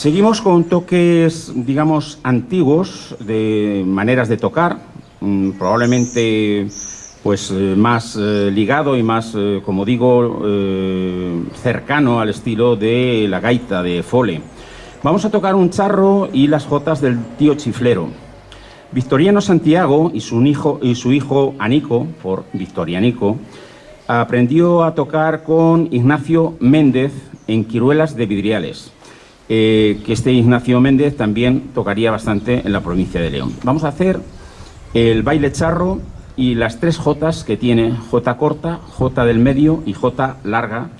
Seguimos con toques, digamos, antiguos de maneras de tocar, mm, probablemente pues eh, más eh, ligado y más, eh, como digo, cercano al estilo de la gaita de Fole. Vamos a tocar un charro y las jotas del tío chiflero. Victoriano Santiago y su hijo, y su hijo Anico, por Victorianico, aprendió a tocar con Ignacio Méndez en Quiruelas de Vidriales, que este Ignacio Méndez también tocaría bastante en la provincia de León. Vamos a hacer el baile charro y las tres Jotas que tiene, J corta, J del medio y J larga,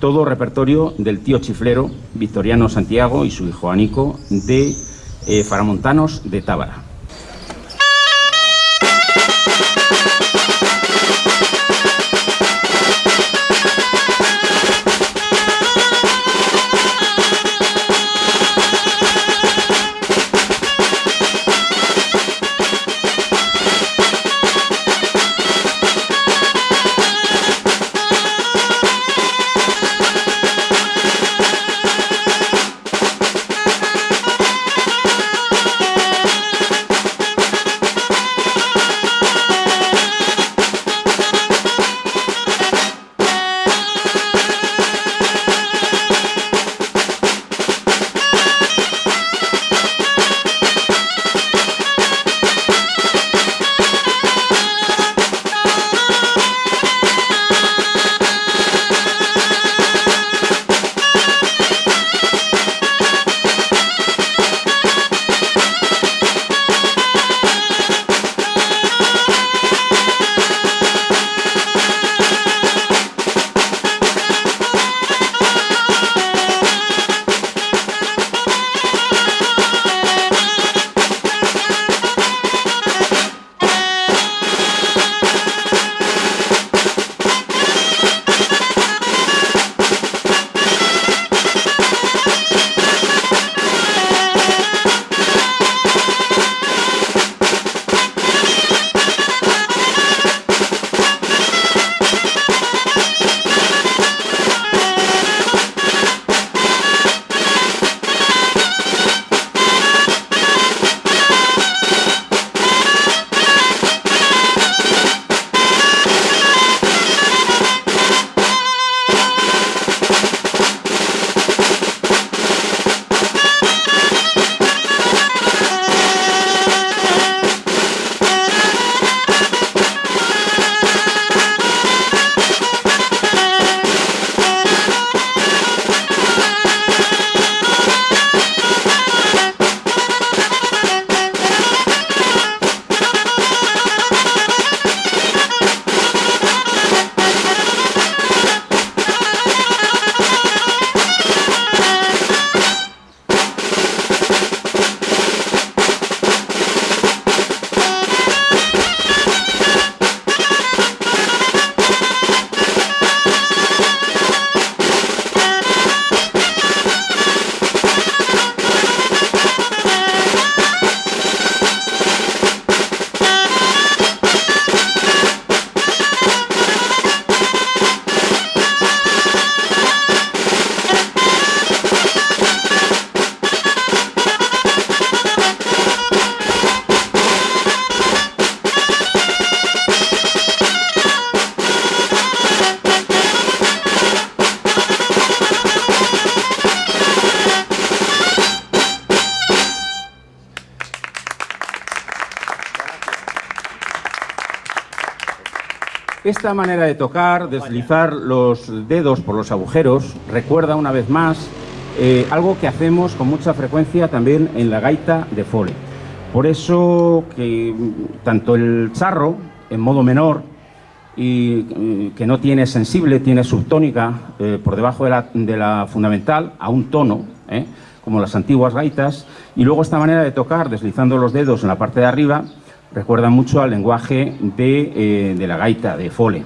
todo repertorio del tío chiflero Victoriano Santiago y su hijo Anico de eh, Faramontanos de Tábara. Esta manera de tocar, deslizar los dedos por los agujeros, recuerda una vez más eh, algo que hacemos con mucha frecuencia también en la gaita de fole. Por eso que tanto el charro, en modo menor, y eh, que no tiene sensible, tiene subtónica eh, por debajo de la, fundamental, a un tono, como las antiguas gaitas, y luego esta manera de tocar, deslizando los dedos en la parte de arriba, recuerda mucho al lenguaje de, eh, de la gaita, de Fole.